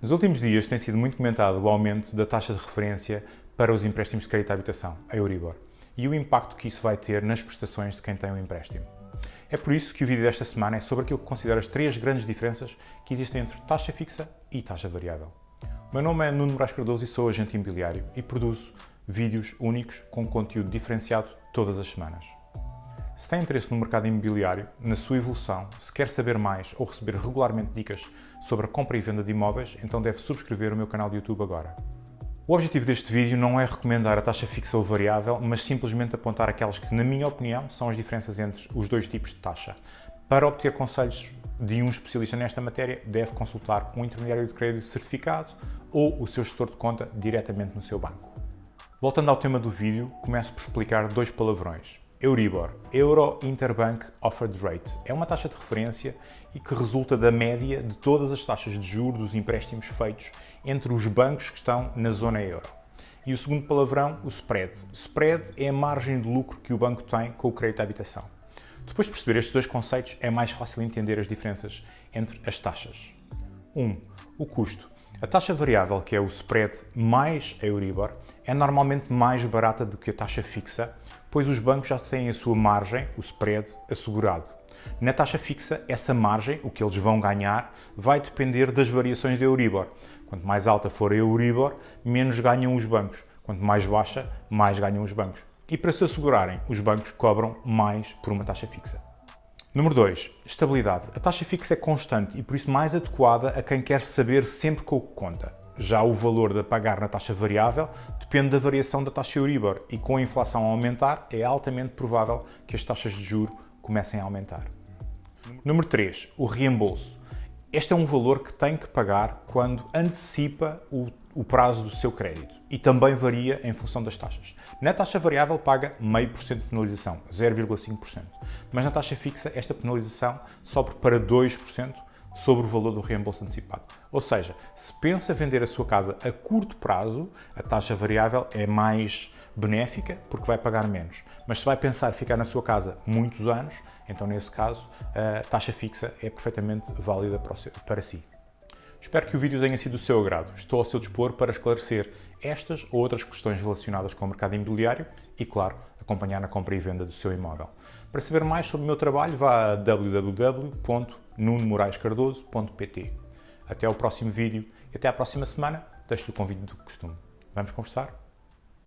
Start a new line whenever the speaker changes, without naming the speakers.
Nos últimos dias tem sido muito comentado o aumento da taxa de referência para os empréstimos de crédito à habitação, a Euribor, e o impacto que isso vai ter nas prestações de quem tem um empréstimo. É por isso que o vídeo desta semana é sobre aquilo que considero as três grandes diferenças que existem entre taxa fixa e taxa variável. O meu nome é Nuno Moraes Cardoso e sou agente imobiliário e produzo vídeos únicos com conteúdo diferenciado todas as semanas. Se tem interesse no mercado imobiliário, na sua evolução, se quer saber mais ou receber regularmente dicas sobre a compra e venda de imóveis, então deve subscrever o meu canal de YouTube agora. O objetivo deste vídeo não é recomendar a taxa fixa ou variável, mas simplesmente apontar aquelas que, na minha opinião, são as diferenças entre os dois tipos de taxa. Para obter conselhos de um especialista nesta matéria, deve consultar um intermediário de crédito certificado ou o seu gestor de conta diretamente no seu banco. Voltando ao tema do vídeo, começo por explicar dois palavrões. Euribor, Euro Interbank Offered Rate, é uma taxa de referência e que resulta da média de todas as taxas de juros dos empréstimos feitos entre os bancos que estão na zona euro. E o segundo palavrão, o spread. Spread é a margem de lucro que o banco tem com o crédito à habitação. Depois de perceber estes dois conceitos, é mais fácil entender as diferenças entre as taxas. 1. Um, o custo. A taxa variável, que é o spread mais a Euribor, é normalmente mais barata do que a taxa fixa, pois os bancos já têm a sua margem, o spread, assegurado. Na taxa fixa, essa margem, o que eles vão ganhar, vai depender das variações da Euribor. Quanto mais alta for a Euribor, menos ganham os bancos. Quanto mais baixa, mais ganham os bancos. E para se assegurarem, os bancos cobram mais por uma taxa fixa. Número 2. Estabilidade. A taxa fixa é constante e por isso mais adequada a quem quer saber sempre com o que conta. Já o valor de pagar na taxa variável depende da variação da taxa Euribor e com a inflação a aumentar é altamente provável que as taxas de juro comecem a aumentar. Número 3. O reembolso. Este é um valor que tem que pagar quando antecipa o, o, prazo do seu crédito e também varia em função das taxas. Na taxa variável paga 0,5% de penalização, 0,5%, mas na taxa fixa esta penalização sobe para 2% sobre o valor do reembolso antecipado. Ou seja, se pensa vender a sua casa a curto prazo, a taxa variável é mais benéfica porque vai pagar menos. Mas se vai pensar ficar na sua casa muitos anos, então nesse caso a taxa fixa é perfeitamente válida para si. Espero que o vídeo tenha sido do seu agrado. Estou ao seu dispor para esclarecer estas ou outras questões relacionadas com o mercado imobiliário e, claro, acompanhar na compra e venda do seu imóvel. Para saber mais sobre o meu trabalho, vá a www.nunomoraescardoso.pt. Até ao próximo vídeo e até à próxima semana. Deixo-lhe o convite do costume. Vamos conversar?